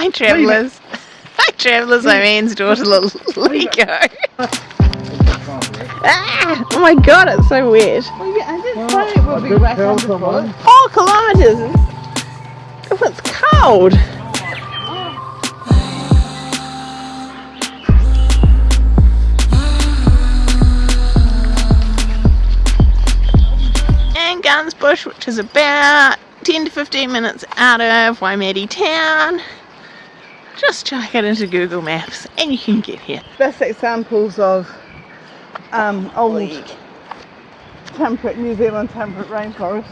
Hi travellers. Hi travellers, I'm Anne's daughter Lego. ah, oh my god, it's so wet. Well, yeah, I didn't well, it would be wet on the foot. Four kilometres! Oh, it's cold! And Gunsbush, which is about 10 to 15 minutes out of Waimate town. Just chuck it into Google Maps and you can get here. Best examples of um, old temperate New Zealand temperate rainforest.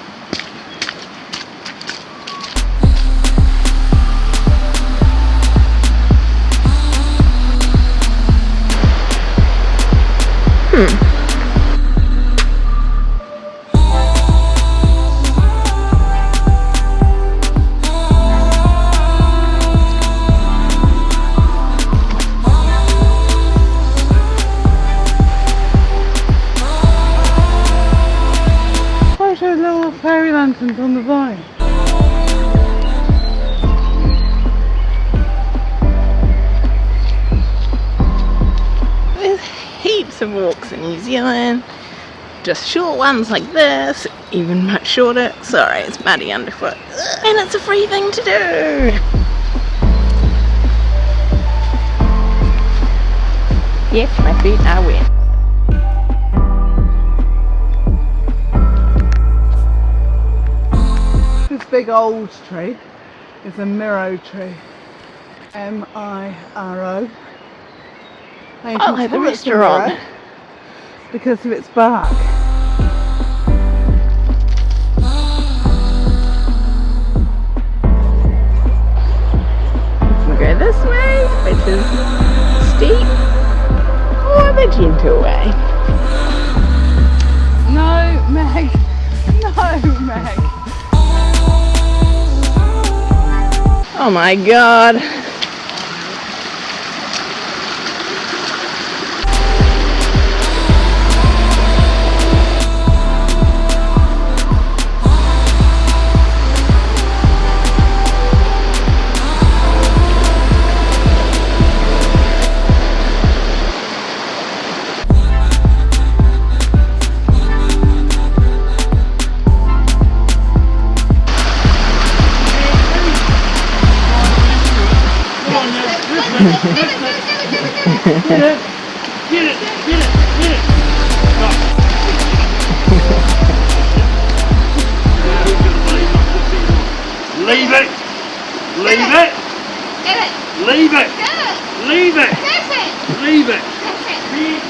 Hmm. On the vine. There's heaps of walks in New Zealand. Just short ones like this, even much shorter. Sorry, it's muddy underfoot. And it's a free thing to do. Yes, my feet are wet. Big old tree is a Miro tree. M-I-R-O. You Oh, the a restaurant. Miro Because of its bark. We'll go this way, which is steep, oh, or the gentle way. No, Meg. No, Meg. Oh my god. Get it, get it, get it, get it. Leave it. Leave it. Get it! Leave it. Leave it. Leave it!